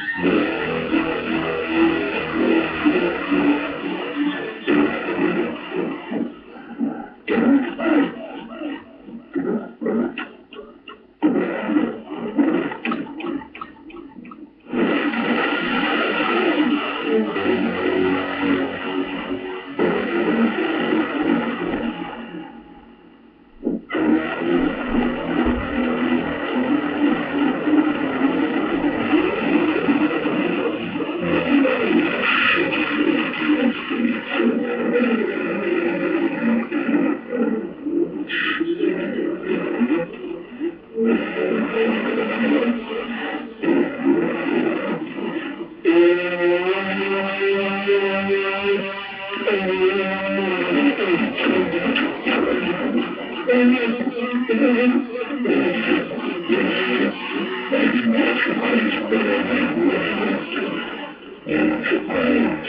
Yeah. Thank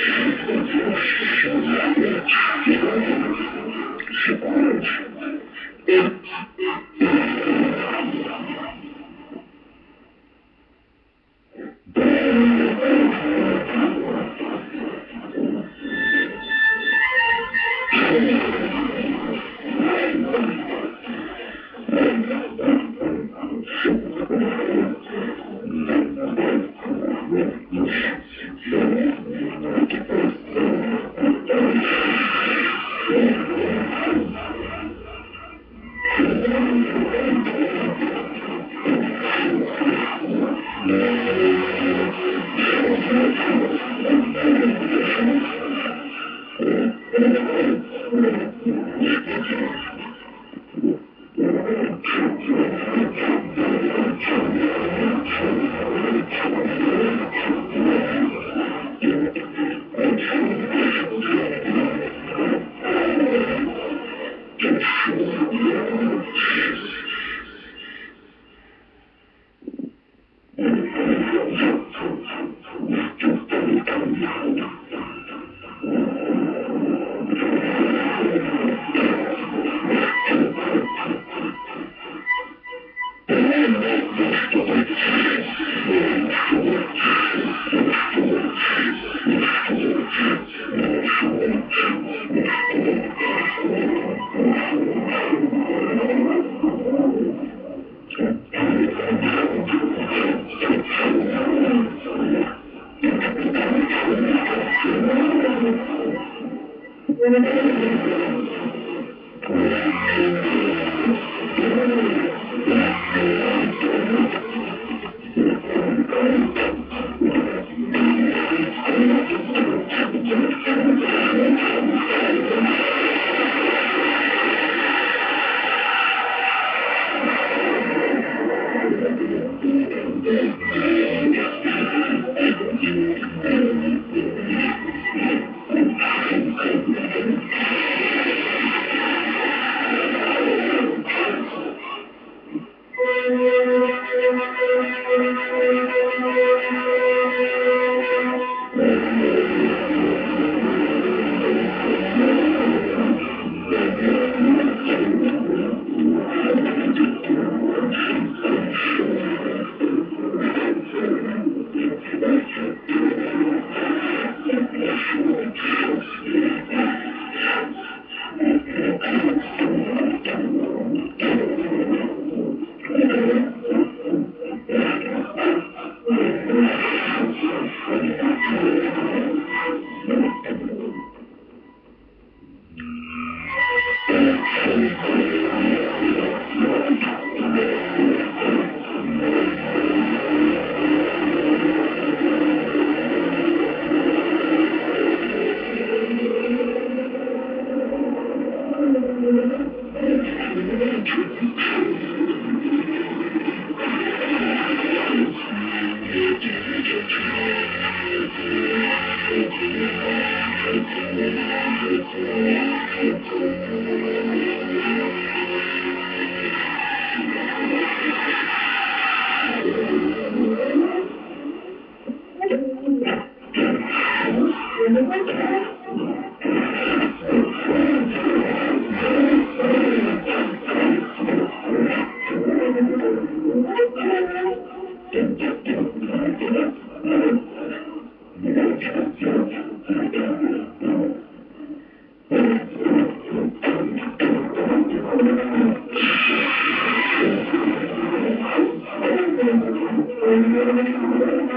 you.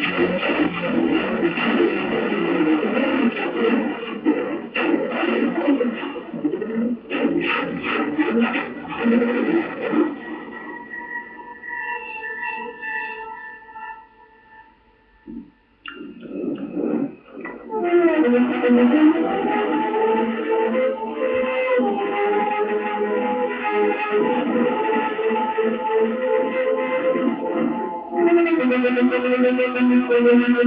I'm going to go to the next one.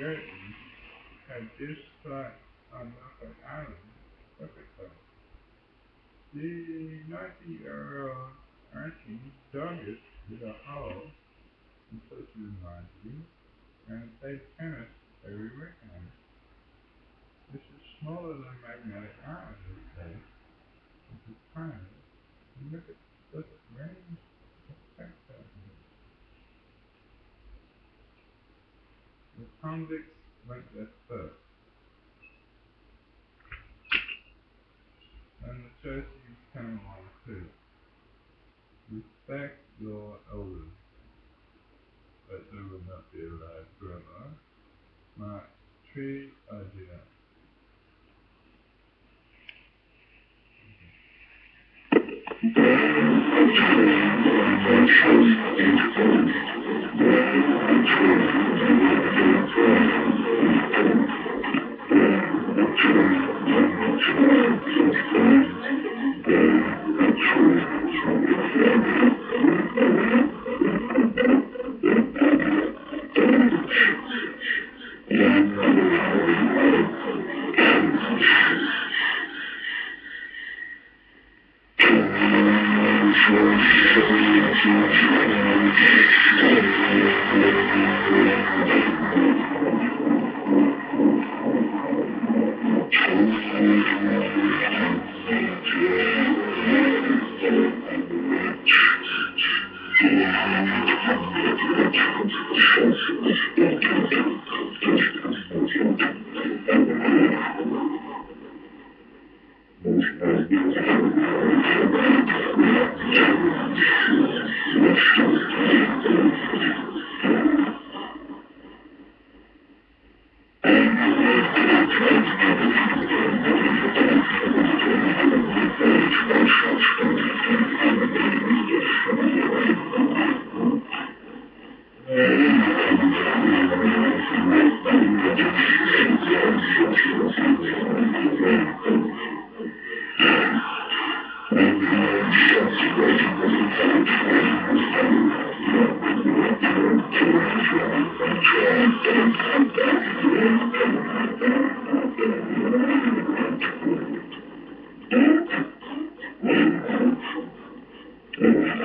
Gertie, had just thought on Norfolk Island, Mexico. The 90-year-old auntie dug it with a it in laundry and played tennis every weekend. This is smaller than magnetic island. This is tiny. And look at at range convicts went there first. And the churches came along too. Respect your elders. But they will not be alive forever. My tree idea. Thank you.